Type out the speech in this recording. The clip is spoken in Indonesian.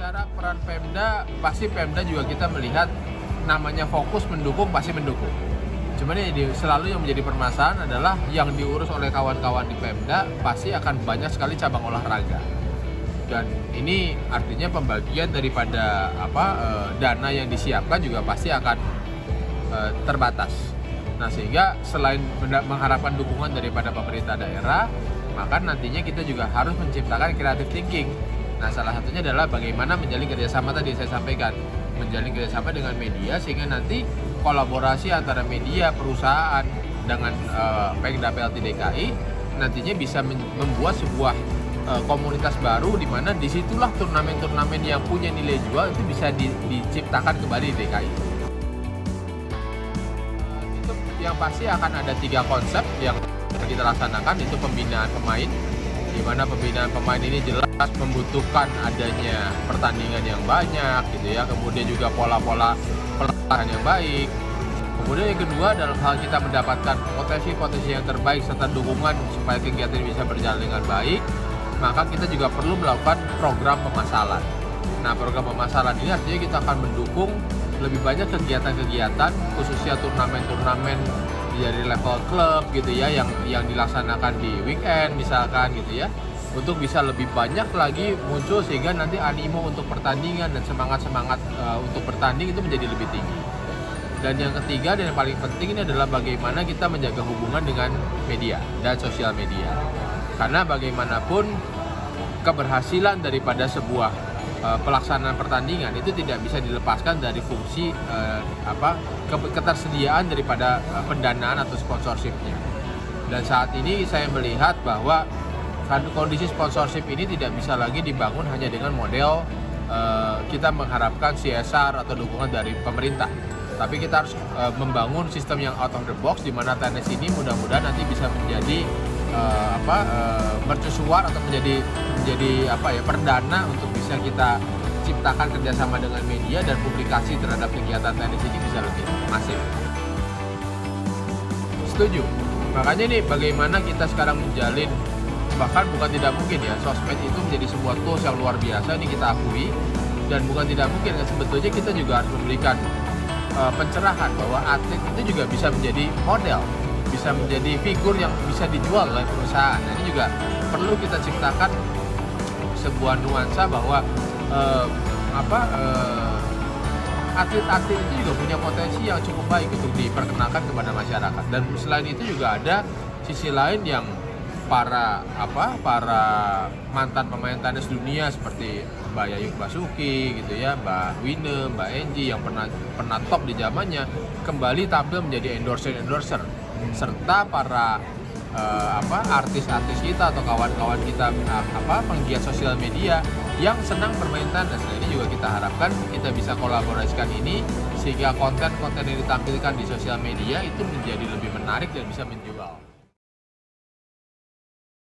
bicara peran Pemda, pasti Pemda juga kita melihat namanya fokus mendukung pasti mendukung. Cuman ini selalu yang menjadi permasalahan adalah yang diurus oleh kawan-kawan di Pemda pasti akan banyak sekali cabang olahraga. Dan ini artinya pembagian daripada apa eh, dana yang disiapkan juga pasti akan eh, terbatas. Nah sehingga selain mengharapkan dukungan daripada pemerintah daerah, maka nantinya kita juga harus menciptakan creative thinking. Nah salah satunya adalah bagaimana menjalin kerjasama tadi saya sampaikan, menjalin kerjasama dengan media sehingga nanti kolaborasi antara media, perusahaan dengan uh, Pemda PLT DKI nantinya bisa membuat sebuah uh, komunitas baru di mana di situlah turnamen-turnamen yang punya nilai jual itu bisa di, diciptakan kembali di DKI. Uh, itu yang pasti akan ada tiga konsep yang kita laksanakan itu pembinaan pemain di mana pembinaan pemain ini jelas membutuhkan adanya pertandingan yang banyak gitu ya. Kemudian juga pola-pola pelatihan yang baik. Kemudian yang kedua dalam hal kita mendapatkan potensi-potensi yang terbaik serta dukungan supaya kegiatan bisa berjalan dengan baik maka kita juga perlu melakukan program pemasalan. Nah program pemasalan ini artinya kita akan mendukung lebih banyak kegiatan-kegiatan khususnya turnamen-turnamen dari level klub gitu ya yang yang dilaksanakan di weekend misalkan gitu ya untuk bisa lebih banyak lagi muncul sehingga nanti animo untuk pertandingan dan semangat semangat uh, untuk bertanding itu menjadi lebih tinggi. Dan yang ketiga dan yang paling penting ini adalah bagaimana kita menjaga hubungan dengan media dan sosial media. Karena bagaimanapun keberhasilan daripada sebuah uh, pelaksanaan pertandingan itu tidak bisa dilepaskan dari fungsi uh, apa ketersediaan daripada uh, pendanaan atau sponsorshipnya. Dan saat ini saya melihat bahwa kondisi sponsorship ini tidak bisa lagi dibangun hanya dengan model uh, kita mengharapkan CSR atau dukungan dari pemerintah. Tapi kita harus uh, membangun sistem yang out of the box di mana tenis ini mudah-mudahan nanti bisa menjadi uh, apa uh, mercusuar atau menjadi menjadi apa ya perdana untuk bisa kita ciptakan kerjasama dengan media dan publikasi terhadap kegiatan tenis ini bisa lebih masif. Setuju. Makanya nih bagaimana kita sekarang menjalin bahkan bukan tidak mungkin ya sosmed itu menjadi sebuah tools yang luar biasa ini kita akui dan bukan tidak mungkin ya sebetulnya kita juga harus memberikan uh, pencerahan bahwa atlet itu juga bisa menjadi model bisa menjadi figur yang bisa dijual oleh perusahaan. Ini juga perlu kita ciptakan sebuah nuansa bahwa uh, apa uh, atlet-atlet itu juga punya potensi yang cukup baik untuk diperkenalkan kepada masyarakat. Dan selain itu juga ada sisi lain yang para apa para mantan pemain tenis dunia seperti Mbak Yayu Basuki gitu ya, Mbak Wine, Mbak Enji yang pernah pernah top di zamannya kembali tampil menjadi endorser endorser serta para uh, apa artis-artis kita atau kawan-kawan kita uh, apa penggiat sosial media yang senang bermain tenis. Nah, ini juga kita harapkan kita bisa kolaborasikan ini sehingga konten-konten yang ditampilkan di sosial media itu menjadi lebih menarik dan bisa menjual.